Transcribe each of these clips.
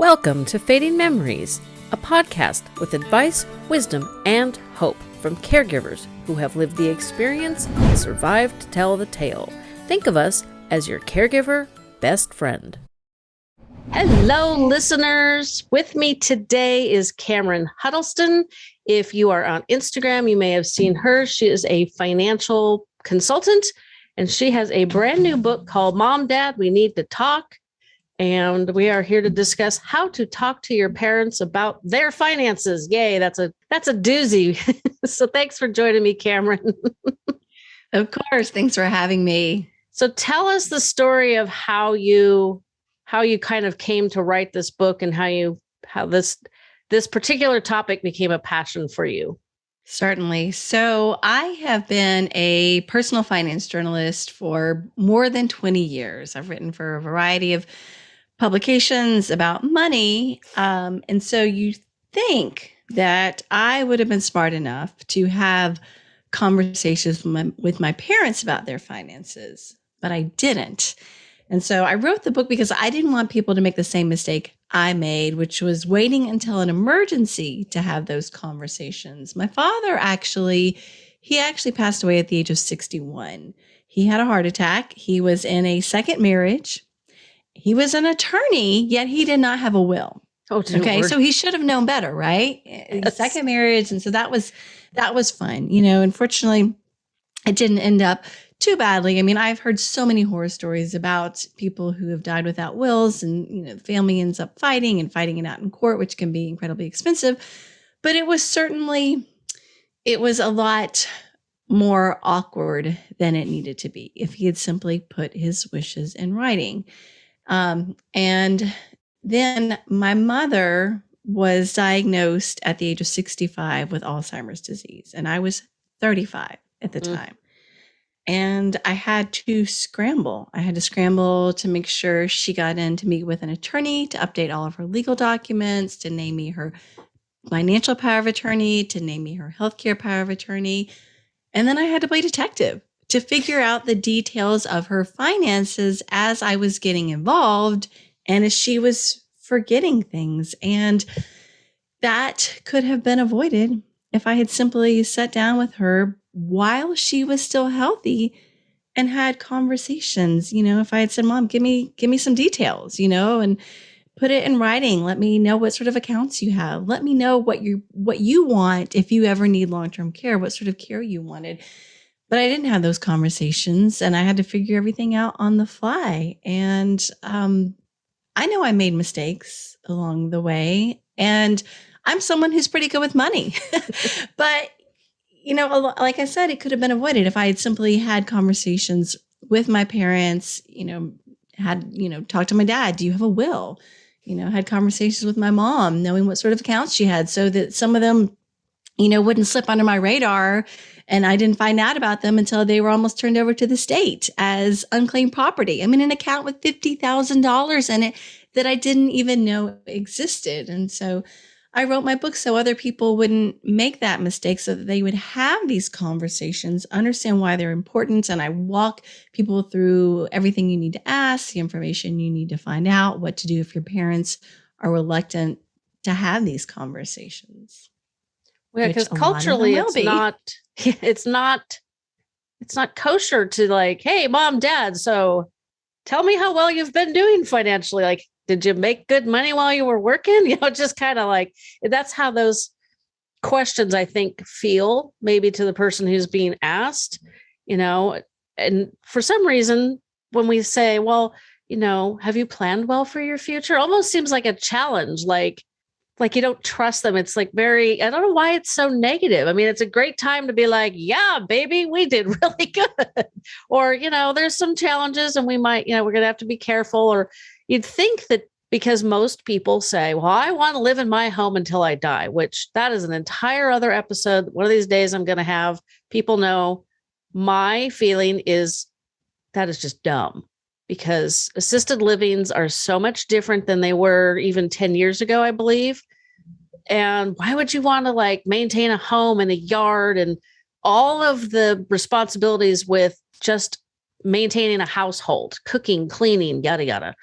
Welcome to Fading Memories, a podcast with advice, wisdom, and hope from caregivers who have lived the experience and survived to tell the tale. Think of us as your caregiver best friend. Hello, listeners. With me today is Cameron Huddleston. If you are on Instagram, you may have seen her. She is a financial consultant and she has a brand new book called Mom, Dad, We Need to Talk and we are here to discuss how to talk to your parents about their finances. Yay, that's a that's a doozy. so thanks for joining me, Cameron. of course, thanks for having me. So tell us the story of how you how you kind of came to write this book and how you how this this particular topic became a passion for you. Certainly. So, I have been a personal finance journalist for more than 20 years. I've written for a variety of publications about money. Um, and so you think that I would have been smart enough to have conversations with my, with my parents about their finances, but I didn't. And so I wrote the book because I didn't want people to make the same mistake I made, which was waiting until an emergency to have those conversations. My father actually, he actually passed away at the age of 61. He had a heart attack. He was in a second marriage he was an attorney, yet he did not have a will. Oh, okay. So he should have known better, right? Yes. Second marriage. And so that was, that was fun. You know, unfortunately, it didn't end up too badly. I mean, I've heard so many horror stories about people who have died without wills and, you know, the family ends up fighting and fighting it out in court, which can be incredibly expensive. But it was certainly, it was a lot more awkward than it needed to be if he had simply put his wishes in writing. Um, and then my mother was diagnosed at the age of 65 with Alzheimer's disease, and I was 35 at the mm. time. And I had to scramble. I had to scramble to make sure she got in to meet with an attorney to update all of her legal documents, to name me her financial power of attorney, to name me her healthcare power of attorney. And then I had to play detective to figure out the details of her finances as I was getting involved and as she was forgetting things. And that could have been avoided if I had simply sat down with her while she was still healthy and had conversations. You know, if I had said, Mom, give me, give me some details, you know, and put it in writing. Let me know what sort of accounts you have. Let me know what you what you want if you ever need long-term care, what sort of care you wanted but I didn't have those conversations and I had to figure everything out on the fly. And um, I know I made mistakes along the way. And I'm someone who's pretty good with money. but, you know, like I said, it could have been avoided if I had simply had conversations with my parents, you know, had, you know, talked to my dad. Do you have a will? You know, had conversations with my mom, knowing what sort of accounts she had so that some of them, you know, wouldn't slip under my radar and I didn't find out about them until they were almost turned over to the state as unclaimed property. I mean, an account with $50,000 in it that I didn't even know existed. And so I wrote my book so other people wouldn't make that mistake so that they would have these conversations, understand why they're important. And I walk people through everything you need to ask, the information you need to find out, what to do if your parents are reluctant to have these conversations. Yeah, because culturally it's be. not it's not it's not kosher to like, hey, mom, dad, so tell me how well you've been doing financially. Like, did you make good money while you were working? You know, just kind of like that's how those questions I think feel maybe to the person who's being asked, you know, and for some reason, when we say, well, you know, have you planned well for your future? Almost seems like a challenge. Like, like you don't trust them. It's like very, I don't know why it's so negative. I mean, it's a great time to be like, yeah, baby, we did really good. or, you know, there's some challenges and we might, you know, we're going to have to be careful. Or you'd think that because most people say, well, I want to live in my home until I die, which that is an entire other episode. One of these days I'm going to have people know my feeling is that is just dumb because assisted livings are so much different than they were even 10 years ago, I believe. And why would you want to like maintain a home and a yard and all of the responsibilities with just maintaining a household, cooking, cleaning, yada, yada.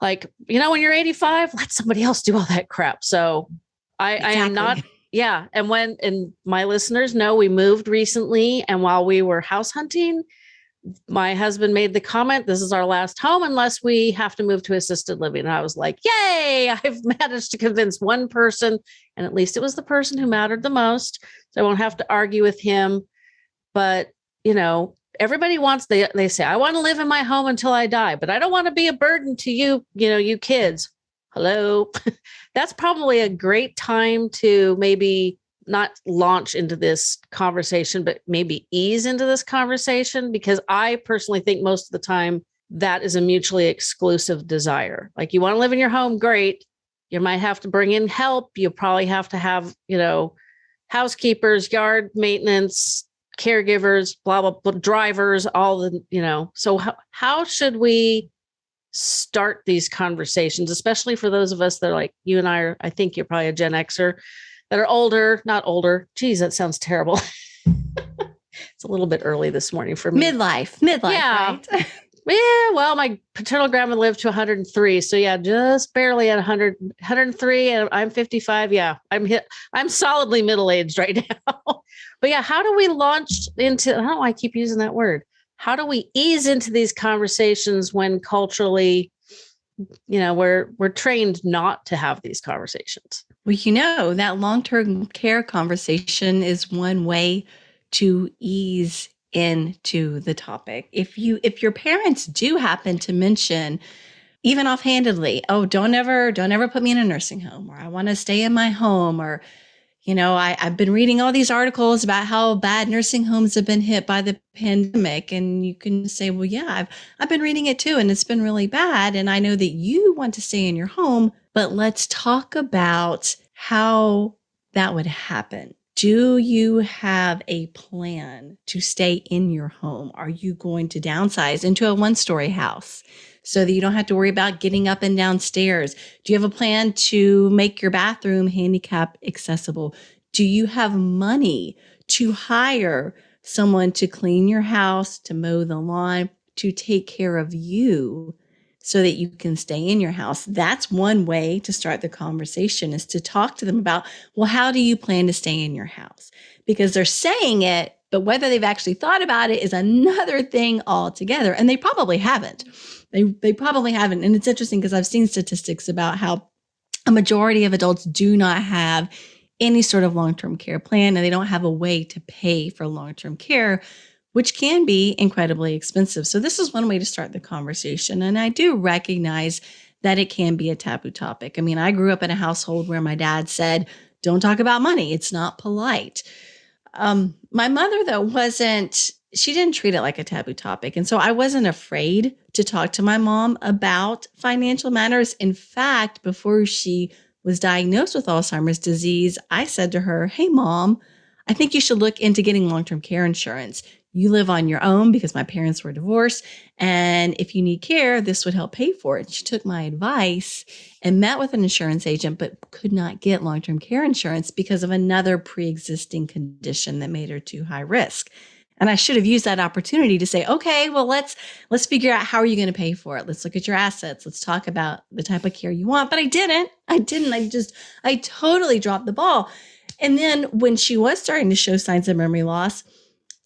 like, you know, when you're 85, let somebody else do all that crap. So I, exactly. I am not yeah. And when, and my listeners know we moved recently. And while we were house hunting, my husband made the comment, this is our last home unless we have to move to assisted living. And I was like, yay, I've managed to convince one person. And at least it was the person who mattered the most. So I won't have to argue with him. But, you know, everybody wants, they, they say, I want to live in my home until I die, but I don't want to be a burden to you, you know, you kids. Hello. That's probably a great time to maybe not launch into this conversation, but maybe ease into this conversation because I personally think most of the time that is a mutually exclusive desire. Like you want to live in your home, great. You might have to bring in help. You probably have to have, you know, housekeepers, yard maintenance, caregivers, blah, blah, blah, drivers, all the, you know. So how, how should we start these conversations, especially for those of us that are like you and I are, I think you're probably a Gen Xer that are older, not older. Geez, that sounds terrible. it's a little bit early this morning for me. Midlife, midlife. Yeah. Right? yeah. Well, my paternal grandma lived to 103. So yeah, just barely at 100, 103 and I'm 55. Yeah. I'm hit. I'm solidly middle-aged right now. but yeah, how do we launch into, I don't know why I keep using that word. How do we ease into these conversations when culturally you know we're we're trained not to have these conversations well you know that long-term care conversation is one way to ease into the topic if you if your parents do happen to mention even offhandedly oh don't ever don't ever put me in a nursing home or i want to stay in my home or you know, I, have been reading all these articles about how bad nursing homes have been hit by the pandemic. And you can say, well, yeah, I've, I've been reading it too, and it's been really bad. And I know that you want to stay in your home, but let's talk about how that would happen. Do you have a plan to stay in your home? Are you going to downsize into a one story house? so that you don't have to worry about getting up and down stairs? Do you have a plan to make your bathroom handicap accessible? Do you have money to hire someone to clean your house, to mow the lawn, to take care of you so that you can stay in your house? That's one way to start the conversation is to talk to them about, well, how do you plan to stay in your house? Because they're saying it, but whether they've actually thought about it is another thing altogether. And they probably haven't. They they probably haven't. And it's interesting because I've seen statistics about how a majority of adults do not have any sort of long-term care plan and they don't have a way to pay for long-term care which can be incredibly expensive. So this is one way to start the conversation and I do recognize that it can be a taboo topic. I mean, I grew up in a household where my dad said, "Don't talk about money. It's not polite." Um, my mother though wasn't she didn't treat it like a taboo topic. And so I wasn't afraid to talk to my mom about financial matters. In fact, before she was diagnosed with Alzheimer's disease, I said to her, Hey, mom, I think you should look into getting long term care insurance. You live on your own because my parents were divorced. And if you need care, this would help pay for it. She took my advice and met with an insurance agent, but could not get long term care insurance because of another pre existing condition that made her too high risk. And I should have used that opportunity to say, okay, well, let's let's figure out how are you going to pay for it. Let's look at your assets. Let's talk about the type of care you want. But I didn't. I didn't. I just I totally dropped the ball. And then when she was starting to show signs of memory loss,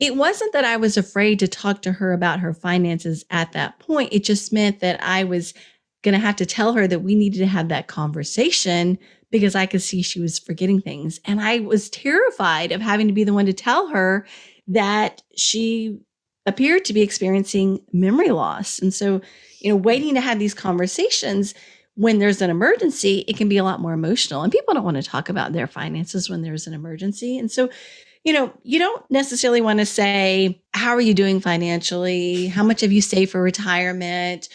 it wasn't that I was afraid to talk to her about her finances at that point. It just meant that I was going to have to tell her that we needed to have that conversation because I could see she was forgetting things. And I was terrified of having to be the one to tell her that she appeared to be experiencing memory loss. And so, you know, waiting to have these conversations when there's an emergency, it can be a lot more emotional. And people don't want to talk about their finances when there's an emergency. And so, you know, you don't necessarily want to say, How are you doing financially? How much have you saved for retirement?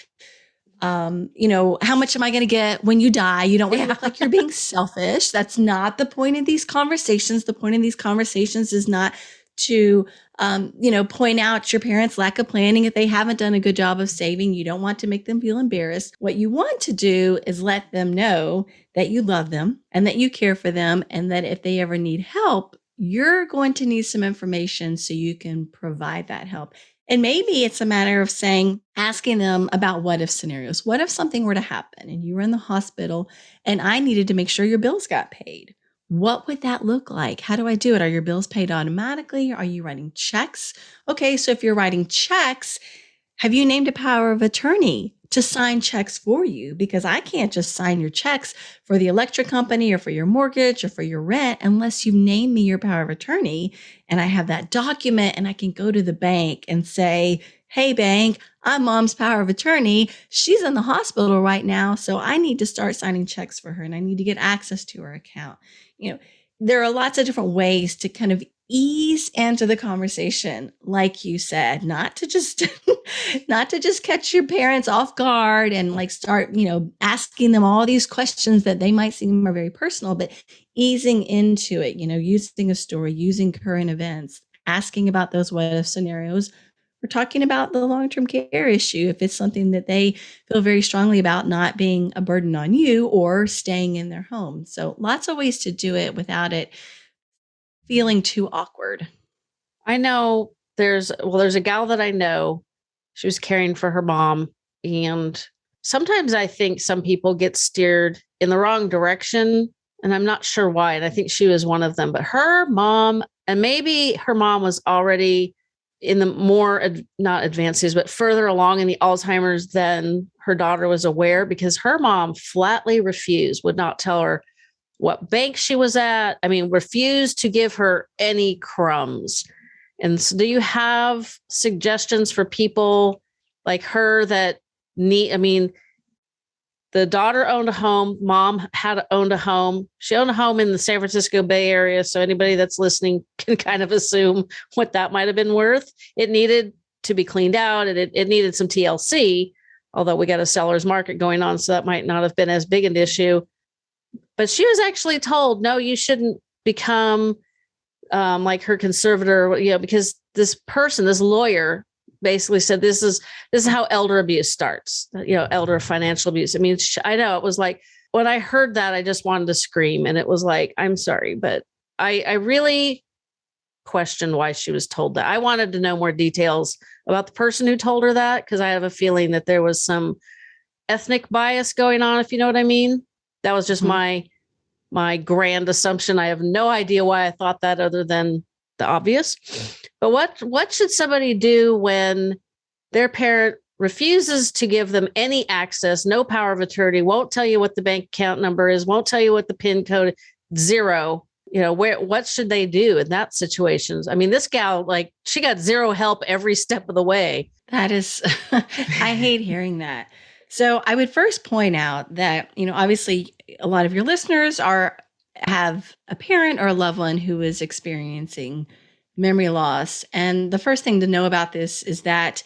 Um, you know, how much am I going to get when you die? You don't want to look like you're being selfish. That's not the point of these conversations. The point of these conversations is not to um, you know point out your parents lack of planning if they haven't done a good job of saving you don't want to make them feel embarrassed what you want to do is let them know that you love them and that you care for them and that if they ever need help you're going to need some information so you can provide that help And maybe it's a matter of saying, asking them about what if scenarios. What if something were to happen and you were in the hospital and I needed to make sure your bills got paid? What would that look like? How do I do it? Are your bills paid automatically? Are you writing checks? Okay, so if you're writing checks, have you named a power of attorney to sign checks for you? Because I can't just sign your checks for the electric company or for your mortgage or for your rent unless you name me your power of attorney and I have that document and I can go to the bank and say, Hey, bank, I'm mom's power of attorney. She's in the hospital right now. So I need to start signing checks for her and I need to get access to her account. You know, there are lots of different ways to kind of ease into the conversation like you said not to just not to just catch your parents off guard and like start you know asking them all these questions that they might seem are very personal but easing into it you know using a story using current events asking about those what if scenarios. We're talking about the long-term care issue. If it's something that they feel very strongly about not being a burden on you or staying in their home. So lots of ways to do it without it feeling too awkward? I know there's, well, there's a gal that I know. She was caring for her mom. And sometimes I think some people get steered in the wrong direction. And I'm not sure why. And I think she was one of them. But her mom, and maybe her mom was already in the more not advanced advances, but further along in the Alzheimer's than her daughter was aware because her mom flatly refused, would not tell her what bank she was at. I mean, refused to give her any crumbs. And so, do you have suggestions for people like her that need? I mean, the daughter owned a home, mom had owned a home. She owned a home in the San Francisco Bay Area. So, anybody that's listening can kind of assume what that might have been worth. It needed to be cleaned out and it, it needed some TLC, although we got a seller's market going on. So, that might not have been as big an issue but she was actually told, no, you shouldn't become um, like her conservator, you know, because this person, this lawyer, basically said this is this is how elder abuse starts. You know, elder financial abuse. I mean, I know it was like when I heard that, I just wanted to scream, and it was like, I'm sorry, but I I really questioned why she was told that. I wanted to know more details about the person who told her that because I have a feeling that there was some ethnic bias going on, if you know what I mean. That was just mm-hmm. my my grand assumption. I have no idea why I thought that other than the obvious. But what what should somebody do when their parent refuses to give them any access, no power of attorney, won't tell you what the bank account number is, won't tell you what the PIN code zero. You know, where what should they do in that situations? I mean, this gal, like, she got zero help every step of the way. That is I hate hearing that. So I would first point out that, you know, obviously a lot of your listeners are have a parent or a loved one who is experiencing memory loss. And the first thing to know about this is that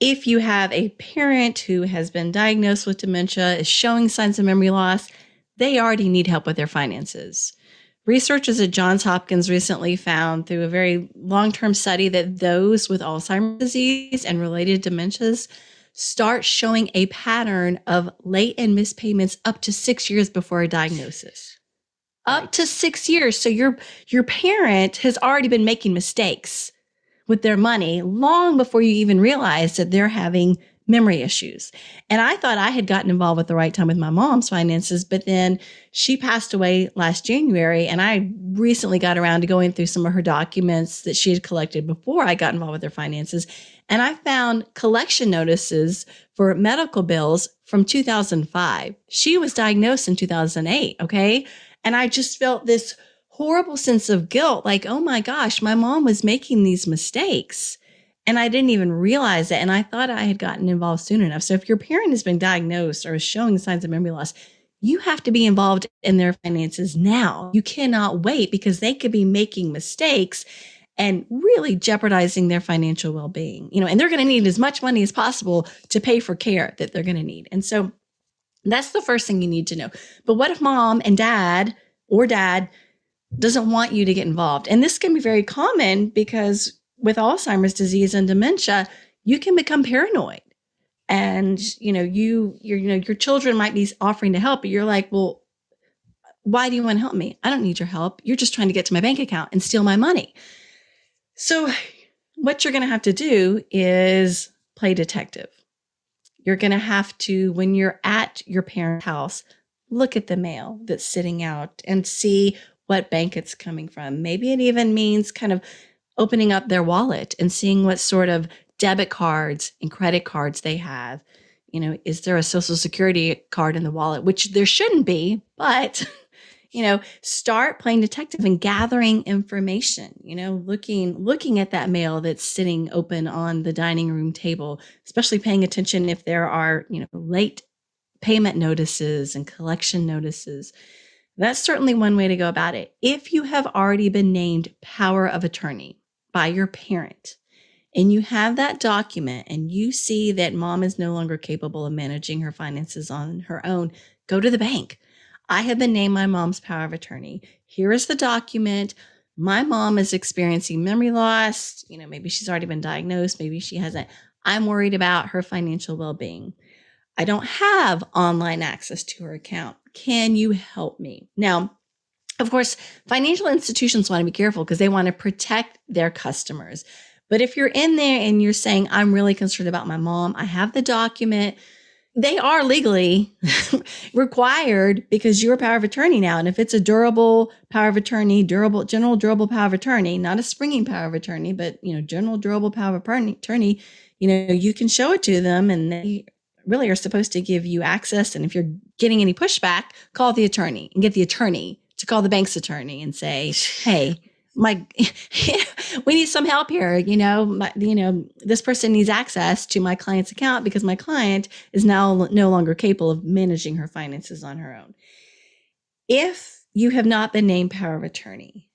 if you have a parent who has been diagnosed with dementia, is showing signs of memory loss, they already need help with their finances. Researchers at Johns Hopkins recently found through a very long term study that those with Alzheimer's disease and related dementias start showing a pattern of late and missed payments up to six years before a diagnosis. Right. Up to six years. So your your parent has already been making mistakes with their money long before you even realize that they're having memory issues. And I thought I had gotten involved at the right time with my mom's finances, but then she passed away last January. And I recently got around to going through some of her documents that she had collected before I got involved with her finances. And I found collection notices for medical bills from 2005. She was diagnosed in 2008. Okay. And I just felt this horrible sense of guilt like, oh my gosh, my mom was making these mistakes. And I didn't even realize it. And I thought I had gotten involved soon enough. So if your parent has been diagnosed or is showing signs of memory loss, you have to be involved in their finances now. You cannot wait because they could be making mistakes and really jeopardizing their financial well-being. You know, and they're going to need as much money as possible to pay for care that they're going to need. And so that's the first thing you need to know. But what if mom and dad or dad doesn't want you to get involved? And this can be very common because with Alzheimer's disease and dementia, you can become paranoid. And you know, you your you know, your children might be offering to help, but you're like, well, why do you want to help me? I don't need your help. You're just trying to get to my bank account and steal my money. So what you're going to have to do is play detective. You're going to have to, when you're at your parent house, look at the mail that's sitting out and see what bank it's coming from. Maybe it even means kind of opening up their wallet and seeing what sort of debit cards and credit cards they have. You know, is there a social security card in the wallet, which there shouldn't be, but you know start playing detective and gathering information you know looking looking at that mail that's sitting open on the dining room table especially paying attention if there are you know late payment notices and collection notices. That's certainly one way to go about it. If you have already been named power of attorney by your parent and you have that document and you see that mom is no longer capable of managing her finances on her own go to the bank I have been named my mom's power of attorney. Here is the document. My mom is experiencing memory loss. You know, maybe she's already been diagnosed, maybe she hasn't. I'm worried about her financial well being. I don't have online access to her account. Can you help me? Now, of course, financial institutions want to be careful because they want to protect their customers. But if you're in there and you're saying, I'm really concerned about my mom, I have the document, they are legally required because you're a power of attorney now. And if it's a durable power of attorney, durable, general durable power of attorney, not a springing power of attorney, but you know, general durable power of attorney, you know, you can show it to them and they really are supposed to give you access. And if you're getting any pushback, call the attorney and get the attorney to call the bank's attorney and say, hey, my we need some help here. You know my, you know this person needs access to my client's account because my client is now no longer capable of managing her finances on her own. If you have not been named power of attorney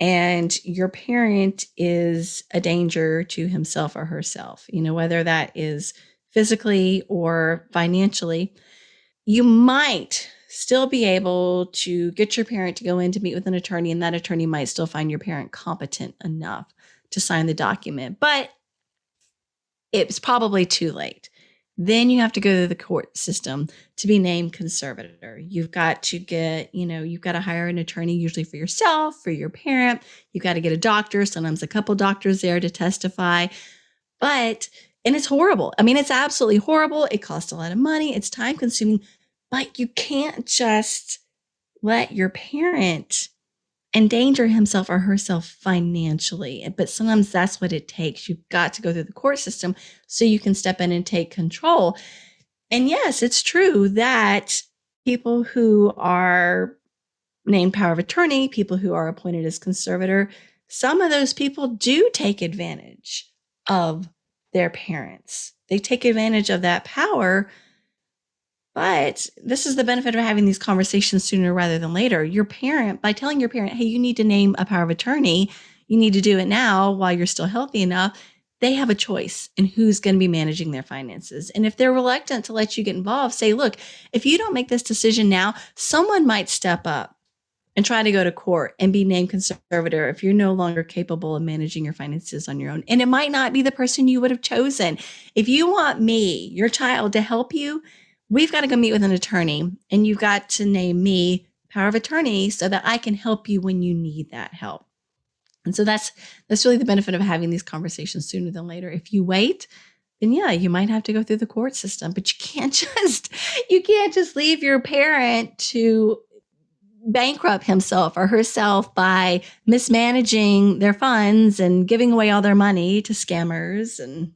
and your parent is a danger to himself or herself you know whether that is physically or financially you might still be able to get your parent to go in to meet with an attorney, and that attorney might still find your parent competent enough to sign the document. But it's probably too late. Then you have to go to the court system to be named conservator. You've got to get, you know, you've got to hire an attorney, usually for yourself, for your parent. You've got to get a doctor, sometimes a couple doctors there to testify. But, and it's horrible. I mean, it's absolutely horrible. It costs a lot of money, it's time consuming. But you can't just let your parent endanger himself or herself financially. But sometimes that's what it takes. You've got to go through the court system so you can step in and take control. And yes, it's true that people who are named power of attorney, people who are appointed as conservator, some of those people do take advantage of their parents. They take advantage of that power but this is the benefit of having these conversations sooner rather than later. Your parent, by telling your parent, hey, you need to name a power of attorney, you need to do it now while you're still healthy enough, they have a choice in who's going to be managing their finances. And if they're reluctant to let you get involved, say, look, if you don't make this decision now, someone might step up and try to go to court and be named conservator if you're no longer capable of managing your finances on your own. And it might not be the person you would have chosen. If you want me, your child, to help you, we've got to go meet with an attorney and you've got to name me power of attorney so that I can help you when you need that help. And so that's that's really the benefit of having these conversations sooner than later. If you wait, then yeah, you might have to go through the court system, but you can't just you can't just leave your parent to bankrupt himself or herself by mismanaging their funds and giving away all their money to scammers and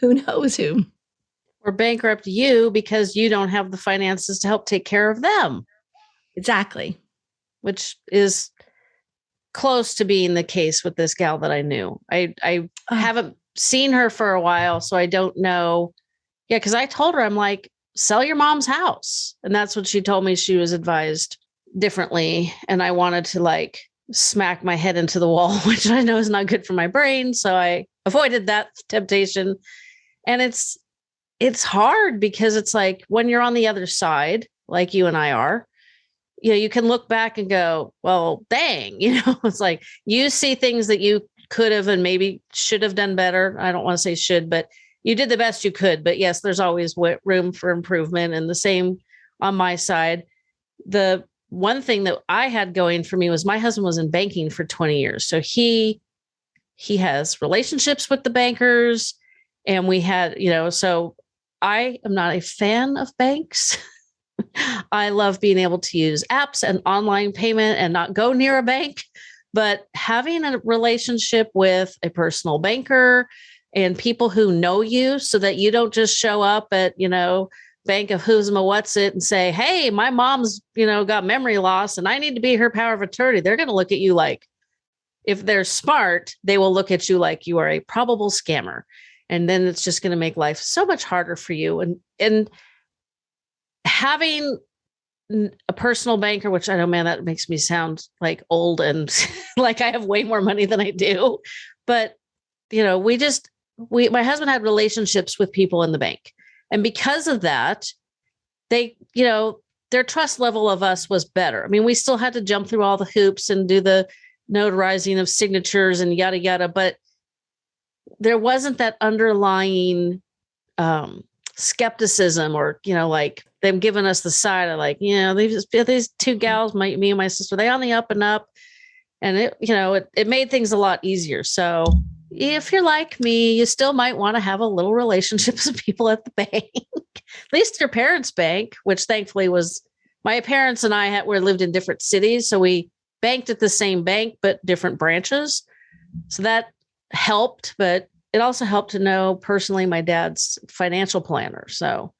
who knows who or bankrupt you because you don't have the finances to help take care of them. Exactly. Which is close to being the case with this gal that I knew. I I oh. haven't seen her for a while, so I don't know. Yeah, because I told her I'm like, sell your mom's house. And that's what she told me she was advised differently. And I wanted to like smack my head into the wall, which I know is not good for my brain. So I avoided that temptation. And it's it's hard because it's like when you're on the other side, like you and I are, you know, you can look back and go, well, dang, you know, it's like you see things that you could have and maybe should have done better. I don't want to say should, but you did the best you could. But yes, there's always room for improvement. And the same on my side. The one thing that I had going for me was my husband was in banking for 20 years. So he he has relationships with the bankers and we had, you know, so I am not a fan of banks. I love being able to use apps and online payment and not go near a bank. But having a relationship with a personal banker and people who know you so that you don't just show up at, you know, Bank of Who's Ma What's It and say, Hey, my mom's, you know, got memory loss and I need to be her power of attorney. They're going to look at you like, if they're smart, they will look at you like you are a probable scammer. And then it's just going to make life so much harder for you. And, and, having a personal banker, which I know, man, that makes me sound like old and like I have way more money than I do. But, you know, we just, we, my husband had relationships with people in the bank. And because of that, they, you know, their trust level of us was better. I mean, we still had to jump through all the hoops and do the notarizing of signatures and yada, yada, but there wasn't that underlying um, skepticism or, you know, like them giving us the side of like, you know, these these two gals, my, me and my sister, they on the up and up, and it, you know, it it made things a lot easier. So if you're like me, you still might want to have a little relationships with people at the bank, at least your parents' bank, which thankfully was my parents and I had were lived in different cities, so we banked at the same bank but different branches. So that helped, but it also helped to know personally my dad's financial planner. So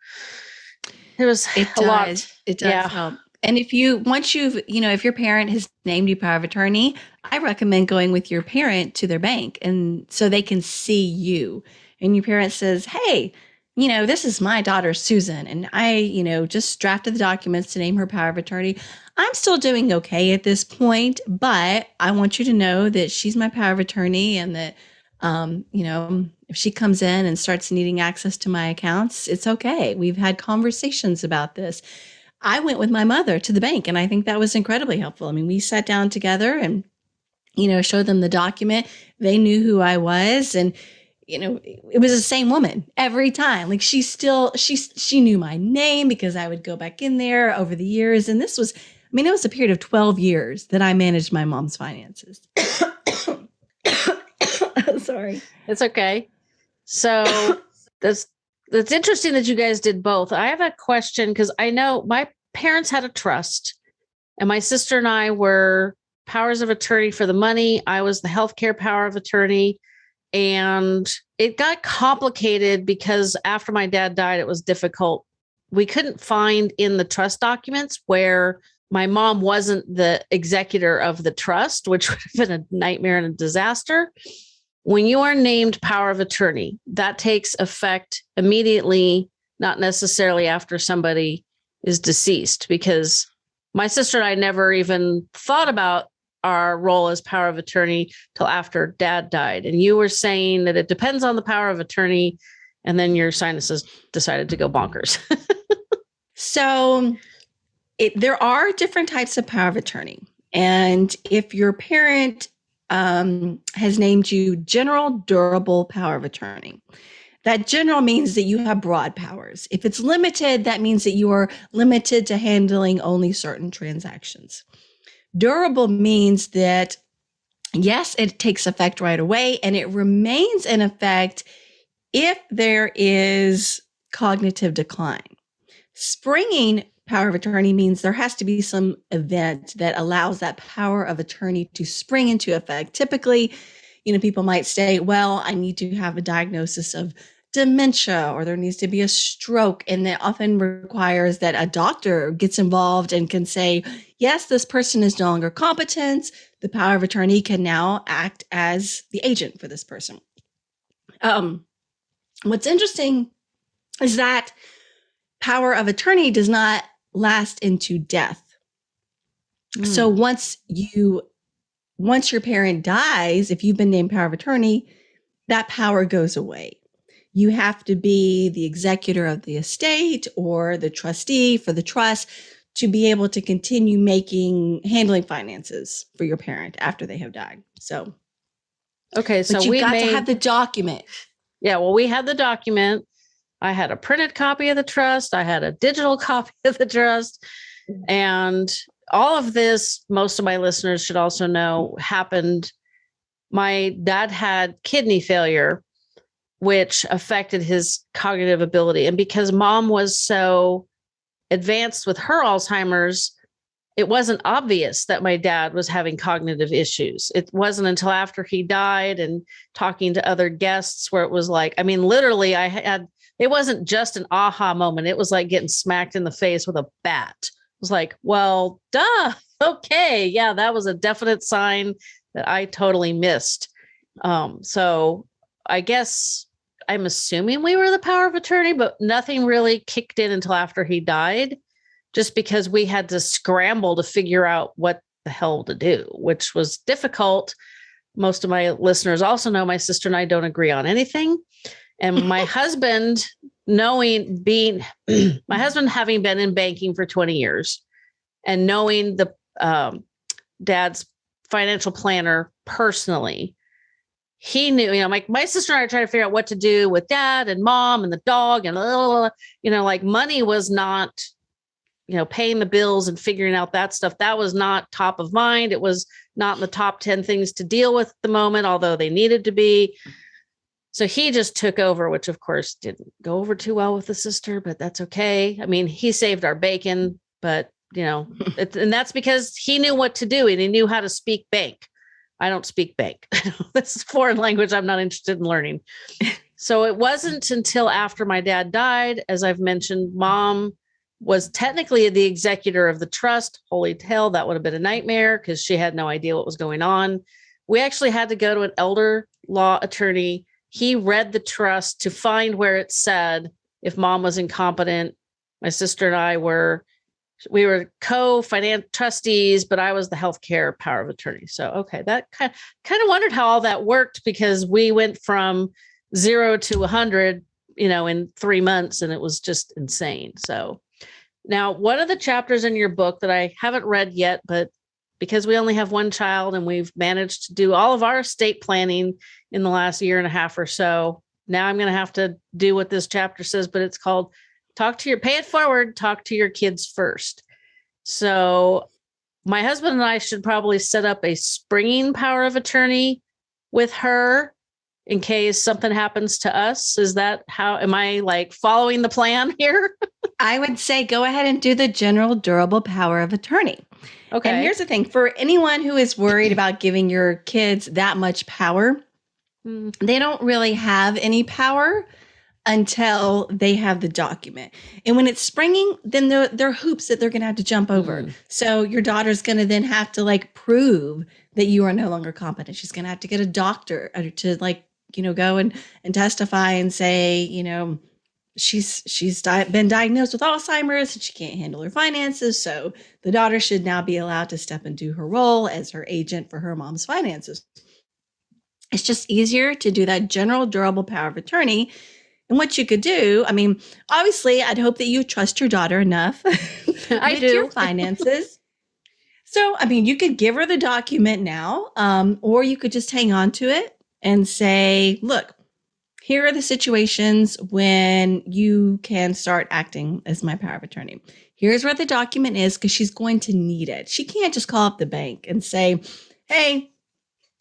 it was it a does. lot. It does yeah. help. And if you once you've, you know, if your parent has named you power of attorney, I recommend going with your parent to their bank and so they can see you. And your parent says, Hey, you know, this is my daughter Susan, and I, you know, just drafted the documents to name her power of attorney. I'm still doing okay at this point, but I want you to know that she's my power of attorney and that um, you know, if she comes in and starts needing access to my accounts, it's okay. We've had conversations about this. I went with my mother to the bank and I think that was incredibly helpful. I mean, we sat down together and, you know, showed them the document. They knew who I was and, you know, it was the same woman every time. Like she still, she, she knew my name because I would go back in there over the years. And this was, I mean, it was a period of 12 years that I managed my mom's finances. Sorry. It's okay. So that's that's interesting that you guys did both. I have a question because I know my parents had a trust, and my sister and I were powers of attorney for the money. I was the healthcare power of attorney. And it got complicated because after my dad died, it was difficult. We couldn't find in the trust documents where my mom wasn't the executor of the trust, which would have been a nightmare and a disaster. When you are named power of attorney, that takes effect immediately, not necessarily after somebody is deceased, because my sister and I never even thought about our role as power of attorney till after dad died. And you were saying that it depends on the power of attorney, and then your sinuses decided to go bonkers. so it, there are different types of power of attorney. And if your parent um, has named you general durable power of attorney. That general means that you have broad powers. If it's limited, that means that you are limited to handling only certain transactions. Durable means that, yes, it takes effect right away and it remains in effect if there is cognitive decline. Springing power of attorney means there has to be some event that allows that power of attorney to spring into effect. Typically, you know, people might say, well, I need to have a diagnosis of dementia or there needs to be a stroke. And that often requires that a doctor gets involved and can say, yes, this person is no longer competent. The power of attorney can now act as the agent for this person. Um, what's interesting is that power of attorney does not last into death. Mm. So once you once your parent dies, if you've been named power of attorney, that power goes away. You have to be the executor of the estate or the trustee for the trust to be able to continue making handling finances for your parent after they have died. So okay, so we got made, to have the document. Yeah, well, we had the document. I had a printed copy of the trust, I had a digital copy of the trust. And all of this, most of my listeners should also know, happened my dad had kidney failure, which affected his cognitive ability. And because mom was so advanced with her Alzheimer's, it wasn't obvious that my dad was having cognitive issues. It wasn't until after he died and talking to other guests where it was like, I mean, literally, I had it wasn't just an aha moment. It was like getting smacked in the face with a bat. It was like, well, duh. Okay. Yeah, that was a definite sign that I totally missed. Um, so I guess I'm assuming we were the power of attorney, but nothing really kicked in until after he died, just because we had to scramble to figure out what the hell to do, which was difficult. Most of my listeners also know my sister and I don't agree on anything. And my husband, knowing being my husband having been in banking for 20 years and knowing the um, dad's financial planner personally, he knew, you know, my, my sister and I are trying to figure out what to do with dad and mom and the dog and, you know, like money was not, you know, paying the bills and figuring out that stuff. That was not top of mind. It was not in the top 10 things to deal with at the moment, although they needed to be. So he just took over, which of course didn't go over too well with the sister, but that's okay. I mean, he saved our bacon, but you know, it, and that's because he knew what to do and he knew how to speak bank. I don't speak bank. this is foreign language I'm not interested in learning. So it wasn't until after my dad died, as I've mentioned, mom was technically the executor of the trust. Holy hell, that would have been a nightmare because she had no idea what was going on. We actually had to go to an elder law attorney. He read the trust to find where it said if mom was incompetent. My sister and I were we were co-finance trustees, but I was the healthcare power of attorney. So okay, that kind kind of wondered how all that worked because we went from zero to a hundred, you know, in three months, and it was just insane. So now, one of the chapters in your book that I haven't read yet, but because we only have one child and we've managed to do all of our estate planning in the last year and a half or so, now I'm going to have to do what this chapter says, but it's called talk to your pay it forward talk to your kids first. So my husband and i should probably set up a springing power of attorney with her in case something happens to us. Is that how am i like following the plan here? I would say go ahead and do the general durable power of attorney. Okay. and here's the thing for anyone who is worried about giving your kids that much power mm. they don't really have any power until they have the document. And when it's springing, then there, there are hoops that they're going to have to jump over. Mm. So your daughter's going to then have to like prove that you are no longer competent. She's going to have to get a doctor uh, to like, you know, go and, and testify and say, you know, she's she's di- been diagnosed with Alzheimer's and she can't handle her finances. So the daughter should now be allowed to step into her role as her agent for her mom's finances. It's just easier to do that general durable power of attorney and what you could do, I mean, obviously, I'd hope that you trust your daughter enough I do. your finances. so, I mean, you could give her the document now, um, or you could just hang on to it and say, look, here are the situations when you can start acting as my power of attorney. Here's where the document is because she's going to need it. She can't just call up the bank and say, hey,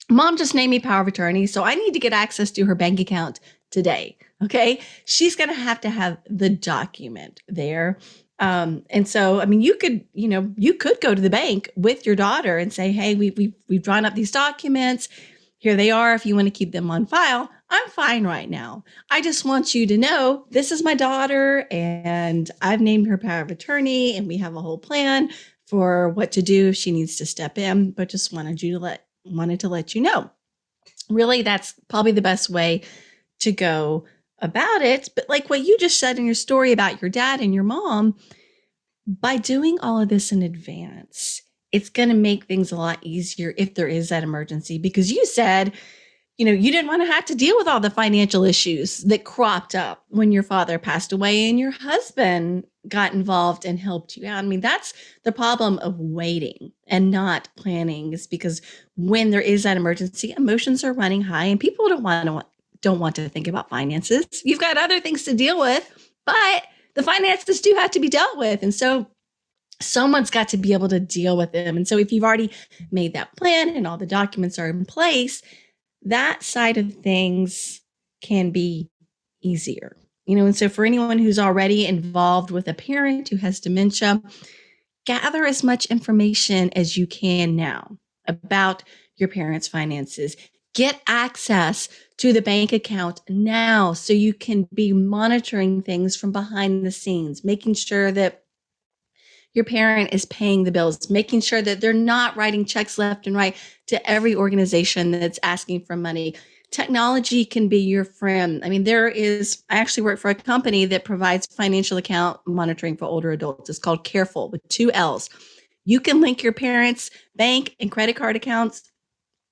mom just named me power of attorney, so I need to get access to her bank account today. Okay. She's going to have to have the document there. Um, and so, I mean, you could, you know, you could go to the bank with your daughter and say, Hey, we, we, we've drawn up these documents. Here they are. If you want to keep them on file, I'm fine right now. I just want you to know this is my daughter and I've named her power of attorney and we have a whole plan for what to do if she needs to step in, but just wanted you to let, wanted to let you know. Really, that's probably the best way to go about it. But like what you just said in your story about your dad and your mom, by doing all of this in advance, it's going to make things a lot easier if there is that emergency because you said, you know, you didn't want to have to deal with all the financial issues that cropped up when your father passed away and your husband got involved and helped you out. I mean, that's the problem of waiting and not planning is because when there is that emergency, emotions are running high and people don't want to don't want to think about finances. You've got other things to deal with, but the finances do have to be dealt with. And so someone's got to be able to deal with them. And so if you've already made that plan and all the documents are in place, that side of things can be easier. You know, and so for anyone who's already involved with a parent who has dementia, gather as much information as you can now about your parents' finances. Get access to the bank account now so you can be monitoring things from behind the scenes, making sure that your parent is paying the bills, making sure that they're not writing checks left and right to every organization that's asking for money. Technology can be your friend. I mean, there is, I actually work for a company that provides financial account monitoring for older adults. It's called Carefull with two L's. You can link your parents' bank and credit card accounts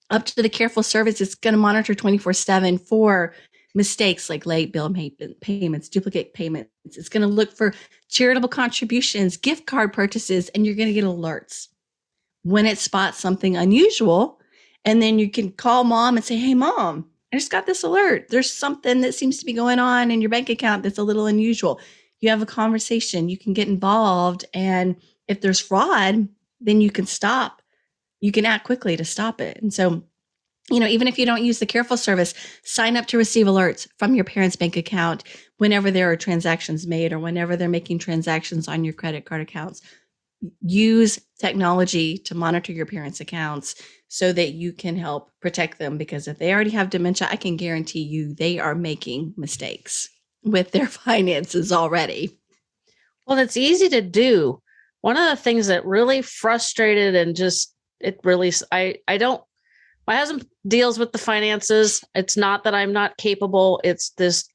up to the Carefull service. It's going to monitor 24 7 for mistakes like late bill payments, duplicate payments. It's going to look for charitable contributions, gift card purchases, and you're going to get alerts when it spots something unusual. And then you can call mom and say, Hey, mom, I just got this alert. There's something that seems to be going on in your bank account that's a little unusual. You have a conversation, you can get involved. And if there's fraud, then you can stop. You can act quickly to stop it. And so you know, even if you don't use the Carefull service, sign up to receive alerts from your parents' bank account whenever there are transactions made or whenever they're making transactions on your credit card accounts. Use technology to monitor your parents' accounts so that you can help protect them because if they already have dementia, I can guarantee you they are making mistakes with their finances already. Well, it's easy to do. One of the things that really frustrated and just it really I I don't my husband deals with the finances. It's not that I'm not capable. It's this,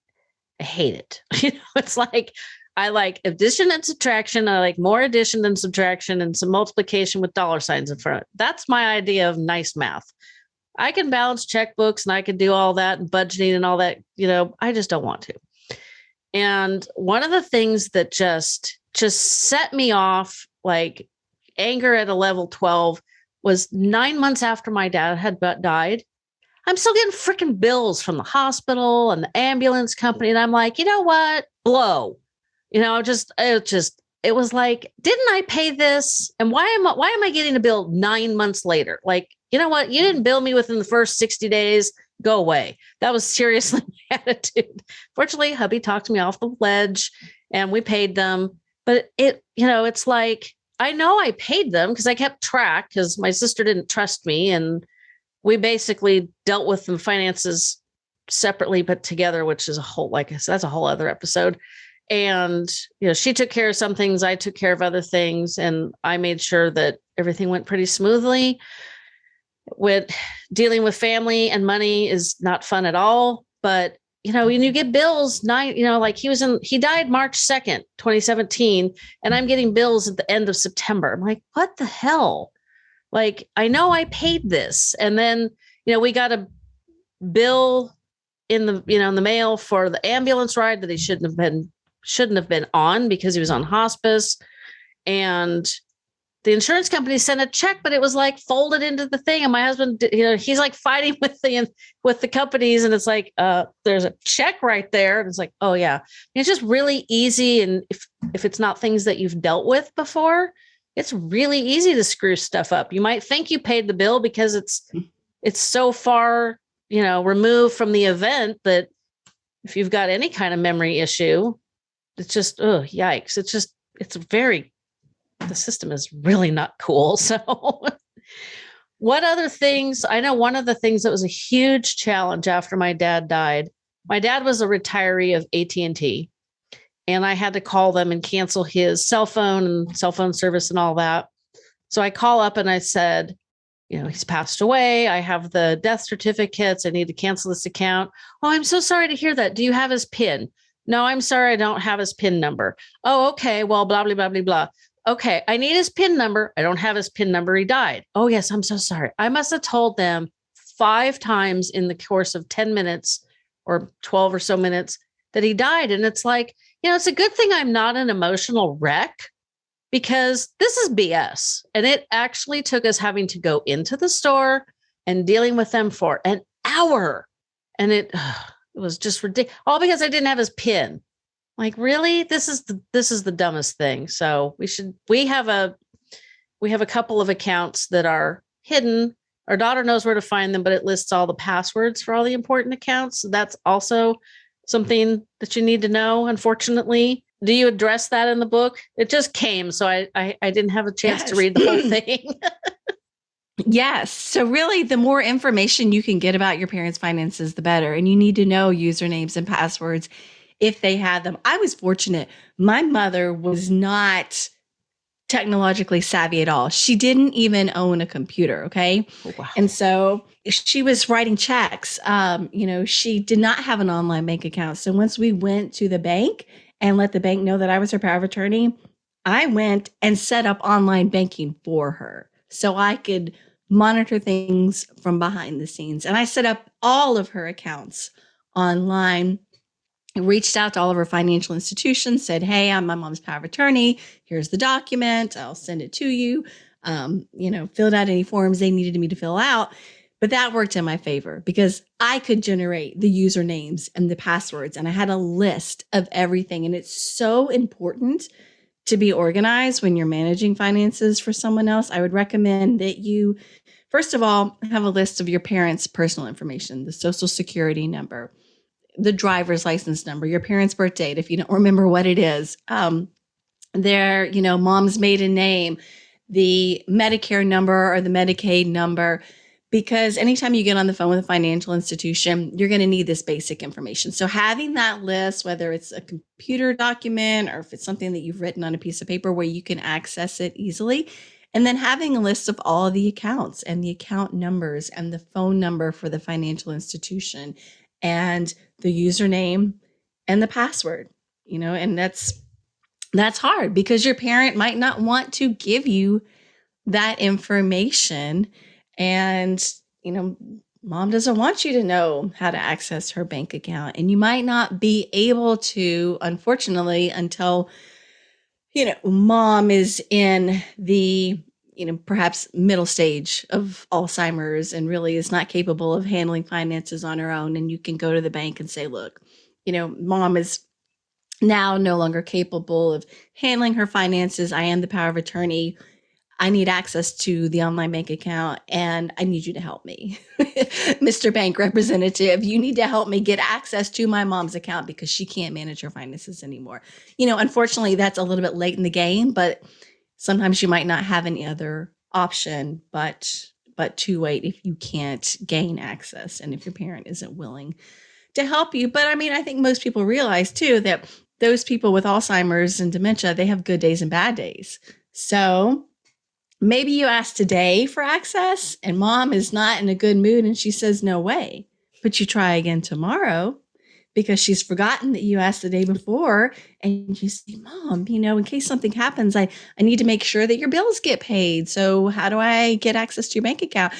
I hate it. You know, it's like, I like addition and subtraction. I like more addition than subtraction and some multiplication with dollar signs in front. That's my idea of nice math. I can balance checkbooks and I can do all that and budgeting and all that. You know, I just don't want to. And one of the things that just just set me off like anger at a level 12 was nine months after my dad had died. I'm still getting freaking bills from the hospital and the ambulance company. And I'm like, you know what? Blow. You know, just it just it was like, didn't I pay this? And why am I why am I getting a bill nine months later? Like, you know what? You didn't bill me within the first 60 days. Go away. That was seriously my attitude. Fortunately, hubby talked me off the ledge and we paid them. But it, you know, it's like I know I paid them because I kept track because my sister didn't trust me. And we basically dealt with the finances separately, but together, which is a whole, like I said, that's a whole other episode. And, you know, she took care of some things, I took care of other things, and I made sure that everything went pretty smoothly. With dealing with family and money is not fun at all, but you know, when you get bills nine, you know, like he was in, he died March 2nd, 2017, and I'm getting bills at the end of September. I'm like, what the hell? Like, I know I paid this. And then, you know, we got a bill in the, you know, in the mail for the ambulance ride that he shouldn't have been, shouldn't have been on because he was on hospice. And the insurance company sent a check, but it was like folded into the thing. And my husband, you know, he's like fighting with the with the companies, and it's like, uh, there's a check right there, and it's like, oh yeah, it's just really easy. And if if it's not things that you've dealt with before, it's really easy to screw stuff up. You might think you paid the bill because it's it's so far, you know, removed from the event that if you've got any kind of memory issue, it's just oh yikes. It's just it's very the system is really not cool. So what other things? I know one of the things that was a huge challenge after my dad died. My dad was a retiree of AT&T and I had to call them and cancel his cell phone and cell phone service and all that. So I call up and I said, you know, he's passed away. I have the death certificates. I need to cancel this account. Oh, I'm so sorry to hear that. Do you have his PIN? No, I'm sorry. I don't have his PIN number. Oh, okay. Well, blah, blah, blah, blah, blah okay, I need his PIN number. I don't have his PIN number. He died. Oh, yes, I'm so sorry. I must have told them five times in the course of 10 minutes or 12 or so minutes that he died. And it's like, you know, it's a good thing I'm not an emotional wreck because this is BS. And it actually took us having to go into the store and dealing with them for an hour. And it, it was just ridiculous. All because I didn't have his PIN like really this is the this is the dumbest thing so we should we have a we have a couple of accounts that are hidden our daughter knows where to find them, but it lists all the passwords for all the important accounts. So that's also something that you need to know, unfortunately. Do you address that in the book? It just came, so I I, I didn't have a chance yes. to read the whole thing. yes. So really the more information you can get about your parents' finances, the better. And you need to know usernames and passwords if they had them. I was fortunate. My mother was not technologically savvy at all. She didn't even own a computer. Okay. Oh, wow. And so she was writing checks. Um, you know, she did not have an online bank account. So once we went to the bank and let the bank know that I was her power of attorney, I went and set up online banking for her so I could monitor things from behind the scenes. And I set up all of her accounts online reached out to all of our financial institutions, said, Hey, I'm my mom's power of attorney. Here's the document. I'll send it to you. Um, you know, filled out any forms they needed me to fill out. But that worked in my favor because I could generate the usernames and the passwords, and I had a list of everything. And it's so important to be organized when you're managing finances for someone else. I would recommend that you, first of all, have a list of your parents' personal information, the social security number, the driver's license number, your parents' birth date, if you don't remember what it is, um, their, you know, mom's maiden name, the Medicare number or the Medicaid number, because anytime you get on the phone with a financial institution, you're going to need this basic information. So having that list, whether it's a computer document or if it's something that you've written on a piece of paper where you can access it easily, and then having a list of all the accounts and the account numbers and the phone number for the financial institution and the username and the password, you know, and that's that's hard because your parent might not want to give you that information. And you know mom doesn't want you to know how to access her bank account. And you might not be able to unfortunately until you know mom is in the you know, perhaps middle stage of Alzheimer's and really is not capable of handling finances on her own. And you can go to the bank and say, look, you know, mom is now no longer capable of handling her finances. I am the power of attorney. I need access to the online bank account and I need you to help me. Mr. Bank representative, you need to help me get access to my mom's account because she can't manage her finances anymore. You know, unfortunately, that's a little bit late in the game, but sometimes you might not have any other option but but to wait if you can't gain access and if your parent isn't willing to help you. But i mean i think most people realize too that those people with alzheimer's and dementia they have good days and bad days. So maybe you ask today for access and mom is not in a good mood and she says no way but you try again tomorrow because she's forgotten that you asked the day before and you say mom you know in case something happens i i need to make sure that your bills get paid. So how do i get access to your bank account?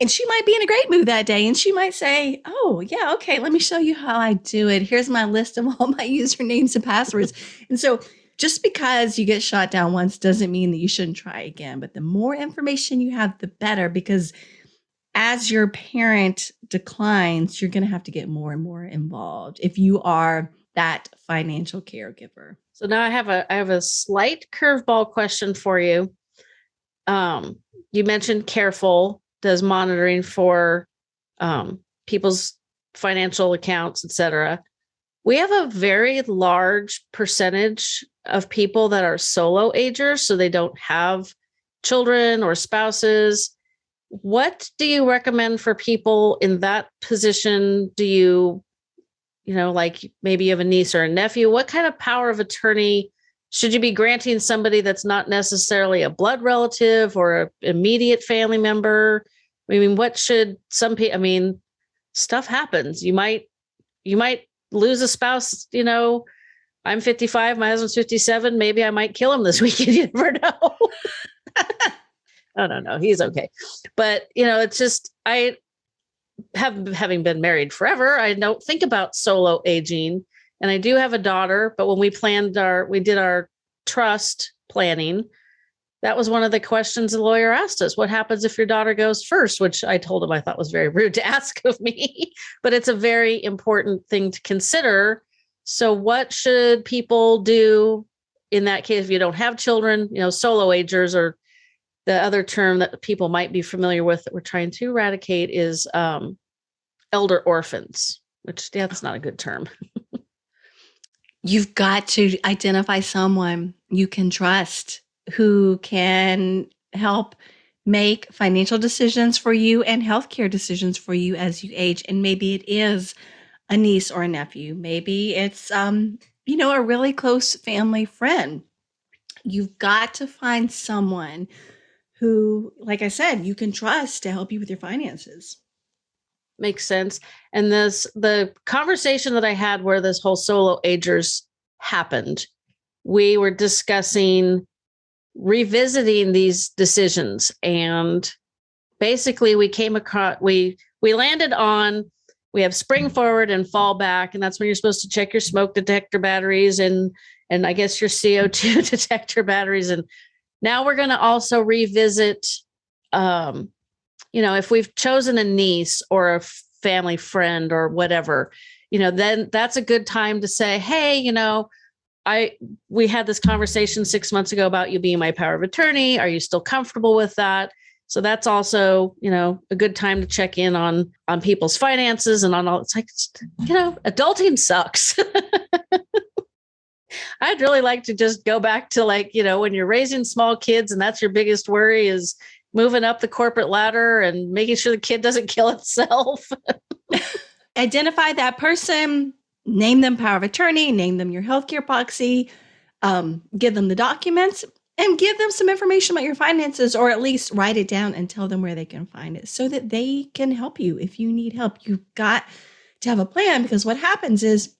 And she might be in a great mood that day and she might say oh yeah okay let me show you how i do it. Here's my list of all my usernames and passwords. And so just because you get shot down once doesn't mean that you shouldn't try again but the more information you have the better because as your parent declines, you're going to have to get more and more involved if you are that financial caregiver. So now I have a I have a slight curveball question for you. Um, you mentioned Carefull does monitoring for um, people's financial accounts, etc. We have a very large percentage of people that are solo agers, so they don't have children or spouses what do you recommend for people in that position? Do you you know like maybe you have a niece or a nephew? What kind of power of attorney should you be granting somebody that's not necessarily a blood relative or an immediate family member? I mean what should some people i mean stuff happens. You might you might lose a spouse you know i'm 55 my husband's 57 maybe i might kill him this weekend you never know no, no, no, he's okay. But you know, it's just I have having been married forever, I don't think about solo aging. And I do have a daughter, but when we planned our we did our trust planning, that was one of the questions the lawyer asked us. What happens if your daughter goes first? Which I told him I thought was very rude to ask of me, but it's a very important thing to consider. So, what should people do in that case if you don't have children? You know, solo agers or the other term that people might be familiar with that we're trying to eradicate is um, elder orphans, which yeah, that's not a good term. You've got to identify someone you can trust who can help make financial decisions for you and healthcare decisions for you as you age. And maybe it is a niece or a nephew. Maybe it's, um, you know, a really close family friend. You've got to find someone who, like I said, you can trust to help you with your finances. Makes sense. And this, the conversation that I had where this whole solo agers happened, we were discussing revisiting these decisions and basically we came across we we landed on we have spring forward and fall back and that's when you're supposed to check your smoke detector batteries and and i guess your co2 detector batteries and now we're going to also revisit um you know if we've chosen a niece or a family friend or whatever you know then that's a good time to say hey you know I we had this conversation six months ago about you being my power of attorney. Are you still comfortable with that? So that's also, you know, a good time to check in on on people's finances and on all. It's like, you know, adulting sucks. I'd really like to just go back to like, you know, when you're raising small kids and that's your biggest worry is moving up the corporate ladder and making sure the kid doesn't kill itself. Identify that person name them power of attorney, name them your healthcare proxy, um, give them the documents, and give them some information about your finances, or at least write it down and tell them where they can find it so that they can help you if you need help. You've got to have a plan because what happens is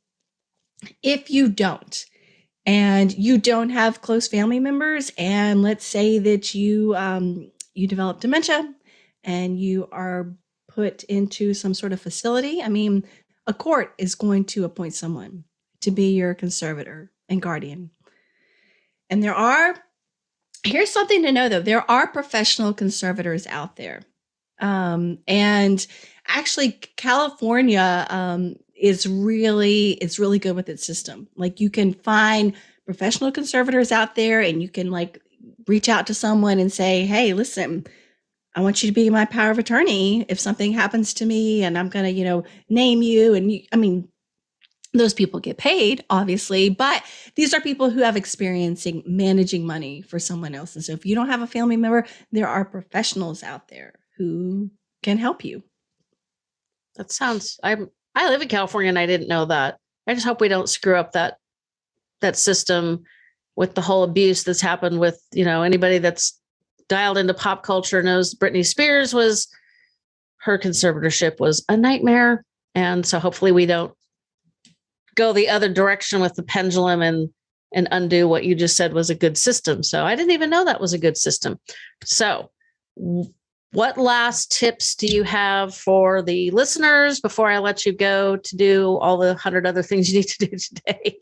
if you don't, and you don't have close family members, and let's say that you um, you develop dementia and you are put into some sort of facility. I mean, a court is going to appoint someone to be your conservator and guardian. And there are, here's something to know though there are professional conservators out there. Um, and actually, California um, is really, it's really good with its system. Like you can find professional conservators out there and you can like reach out to someone and say, hey, listen, I want you to be my power of attorney if something happens to me and I'm going to, you know, name you. And you, I mean, those people get paid, obviously, but these are people who have experiencing managing money for someone else. And so if you don't have a family member, there are professionals out there who can help you. That sounds, I'm, I live in California and I didn't know that. I just hope we don't screw up that, that system with the whole abuse that's happened with, you know, anybody that's dialed into pop culture knows Britney Spears was her conservatorship was a nightmare. And so hopefully we don't go the other direction with the pendulum and and undo what you just said was a good system. So I didn't even know that was a good system. So what last tips do you have for the listeners before I let you go to do all the hundred other things you need to do today?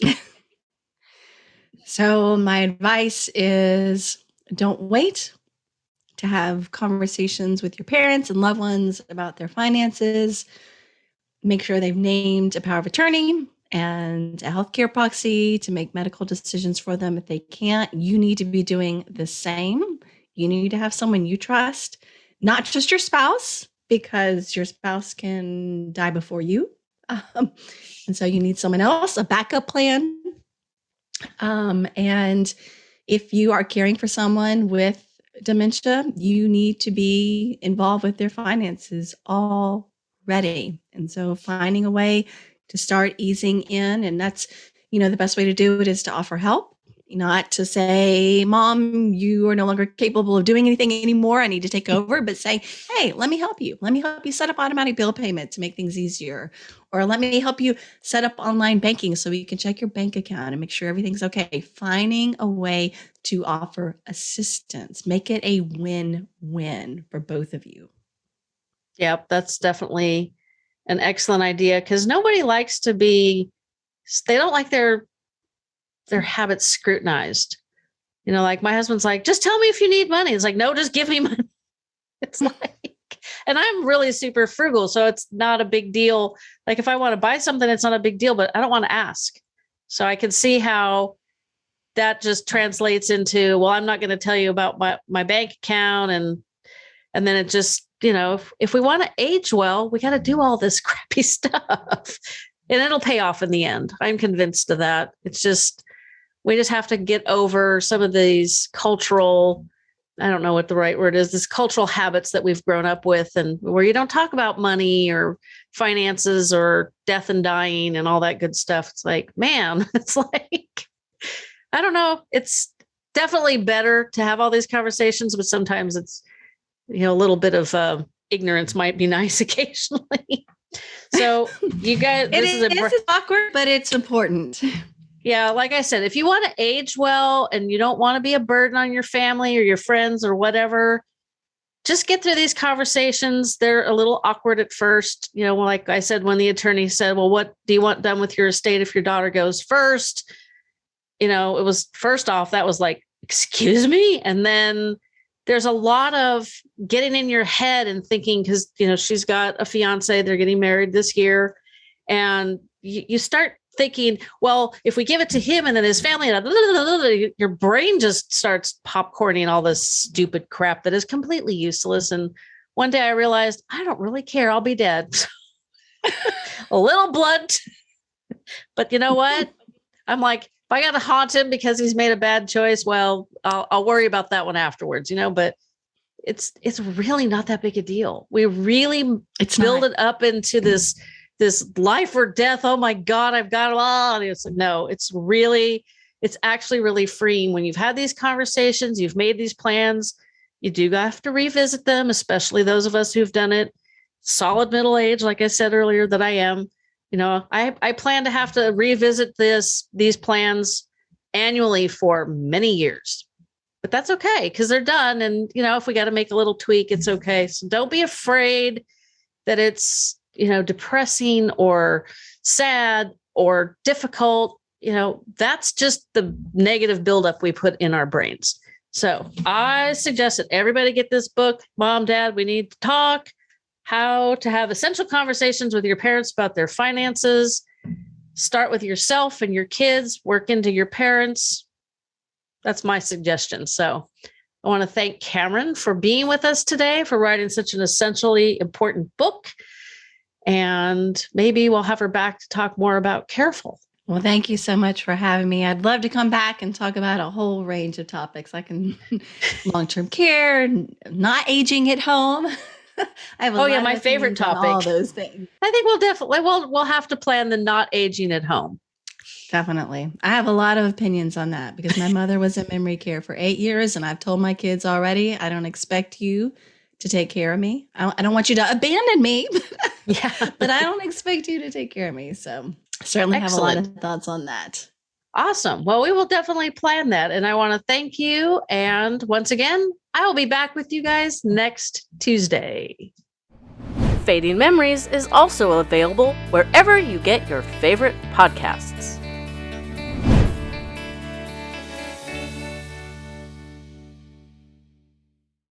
so my advice is don't wait to have conversations with your parents and loved ones about their finances. Make sure they've named a power of attorney and a healthcare proxy to make medical decisions for them. If they can't, you need to be doing the same. You need to have someone you trust, not just your spouse, because your spouse can die before you. Um, and so you need someone else, a backup plan. Um, and if you are caring for someone with dementia, you need to be involved with their finances already. And so finding a way to start easing in, and that's, you know, the best way to do it is to offer help not to say, Mom, you are no longer capable of doing anything anymore. I need to take over, but say, Hey, let me help you. Let me help you set up automatic bill payment to make things easier. Or let me help you set up online banking so you can check your bank account and make sure everything's okay. Finding a way to offer assistance, make it a win win for both of you. Yep, that's definitely an excellent idea because nobody likes to be, they don't like their their mm. habits scrutinized. You know, like my husband's like, just tell me if you need money. It's like, no, just give me money. It's like, and I'm really super frugal. So it's not a big deal. Like if I want to buy something, it's not a big deal, but I don't want to ask. So I can see how that just translates into, well, I'm not going to tell you about my, my bank account. And, and then it just, you know, if, if we want to age well, we got to do all this crappy stuff and it'll pay off in the end. I'm convinced of that. It's just, we just have to get over some of these cultural I don't know what the right word is, this cultural habits that we've grown up with and where you don't talk about money or finances or death and dying and all that good stuff. It's like, man, it's like, I don't know. It's definitely better to have all these conversations, but sometimes it's, you know, a little bit of uh, ignorance might be nice occasionally. so you guys, this is, is awkward, but it's important. Yeah, like I said, if you want to age well and you don't want to be a burden on your family or your friends or whatever, just get through these conversations. They're a little awkward at first. You know, like I said, when the attorney said, Well, what do you want done with your estate if your daughter goes first? You know, it was first off, that was like, Excuse me. And then there's a lot of getting in your head and thinking, because, you know, she's got a fiance, they're getting married this year. And you, you start thinking, well, if we give it to him and then his family, and your brain just starts popcorning all this stupid crap that is completely useless. And one day I realized I don't really care. I'll be dead. a little blunt, but you know what? I'm like, if I got to haunt him because he's made a bad choice, well, I'll, I'll worry about that one afterwards, you know, but it's, it's really not that big a deal. We really it's build not. it up into mm. this, this life or death. Oh my God, I've got a lot. It's like, no, it's really, it's actually really freeing when you've had these conversations, you've made these plans. You do have to revisit them, especially those of us who've done it solid middle age, like I said earlier, that I am. You know, I, I plan to have to revisit this, these plans annually for many years. But that's okay because they're done. And, you know, if we got to make a little tweak, it's okay. So don't be afraid that it's you know, depressing or sad or difficult, you know, that's just the negative buildup we put in our brains. So I suggest that everybody get this book, Mom, Dad, we need to talk, how to have essential conversations with your parents about their finances. Start with yourself and your kids, work into your parents. That's my suggestion. So I want to thank Cameron for being with us today, for writing such an essentially important book and maybe we'll have her back to talk more about Carefull. Well, thank you so much for having me. I'd love to come back and talk about a whole range of topics. I can long-term care, not aging at home. I have oh yeah, my favorite topic. All those things. I think we'll definitely we'll we'll have to plan the not aging at home. Definitely. I have a lot of opinions on that because my mother was in memory care for eight years, and I've told my kids already, I don't expect you to take care of me. I don't, I don't want you to abandon me. yeah. but I don't expect you to take care of me. So certainly Excellent. have a lot of thoughts on that. Awesome. Well, we will definitely plan that. And I want to thank you. And once again, I will be back with you guys next Tuesday. Fading Memories is also available wherever you get your favorite podcasts.